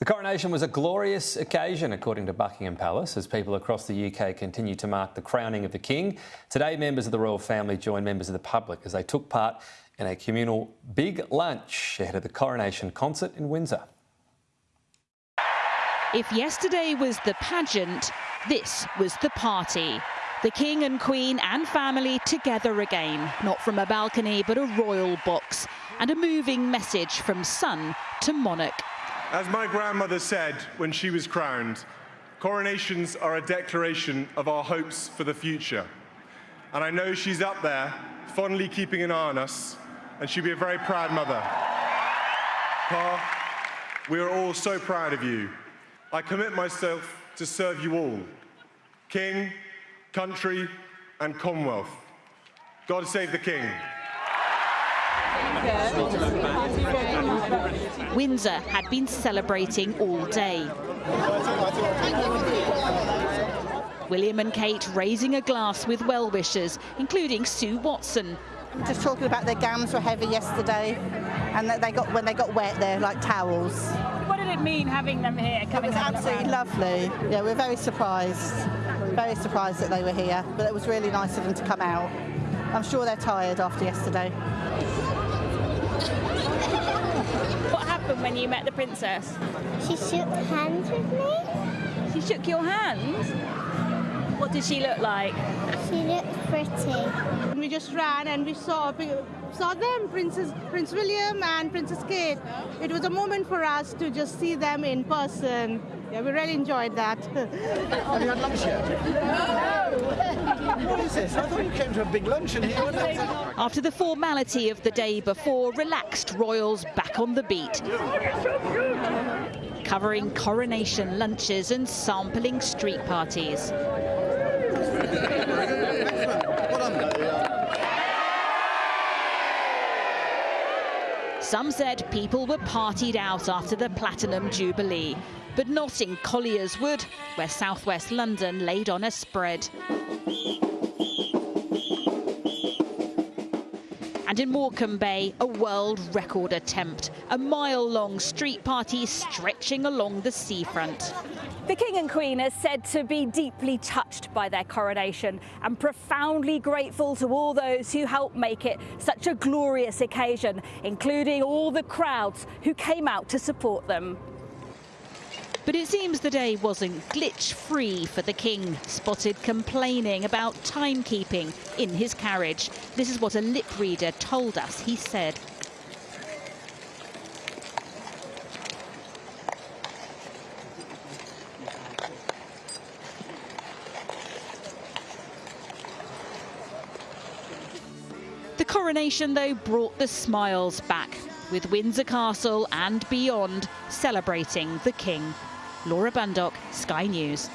The coronation was a glorious occasion, according to Buckingham Palace, as people across the UK continue to mark the crowning of the King. Today, members of the royal family joined members of the public as they took part in a communal big lunch ahead of the coronation concert in Windsor. If yesterday was the pageant, this was the party. The King and Queen and family together again, not from a balcony but a royal box, and a moving message from son to monarch. As my grandmother said when she was crowned, coronations are a declaration of our hopes for the future. And I know she's up there, fondly keeping an eye on us, and she'll be a very proud mother. Pa, we are all so proud of you. I commit myself to serve you all, King, country, and Commonwealth. God save the King. Windsor had been celebrating all day. William and Kate raising a glass with well-wishers, including Sue Watson. Just talking about their gowns were heavy yesterday, and that they got when they got wet, they're like towels. What did it mean having them here? Coming It was absolutely lovely. Yeah, we're very surprised, very surprised that they were here. But it was really nice of them to come out. I'm sure they're tired after yesterday. What happened when you met the princess? She shook hands with me. She shook your hand? What did she look like? She looked pretty. We just ran and we saw saw them, Princess Prince William and Princess Kate. It was a moment for us to just see them in person. Yeah, we really enjoyed that. Have you had lunch yet? No. what is this? I thought you came to a big luncheon here. After the formality of the day before, relaxed royals back on the beat. Covering coronation lunches and sampling street parties. Some said people were partied out after the Platinum Jubilee, but not in Collier's Wood, where southwest London laid on a spread. And in Morecambe Bay, a world record attempt, a mile-long street party stretching along the seafront. The King and Queen are said to be deeply touched by their coronation and profoundly grateful to all those who helped make it such a glorious occasion, including all the crowds who came out to support them. But it seems the day wasn't glitch-free for the King, spotted complaining about timekeeping in his carriage. This is what a lip reader told us he said. The coronation, though, brought the smiles back, with Windsor Castle and beyond celebrating the King. Laura Bundock, Sky News.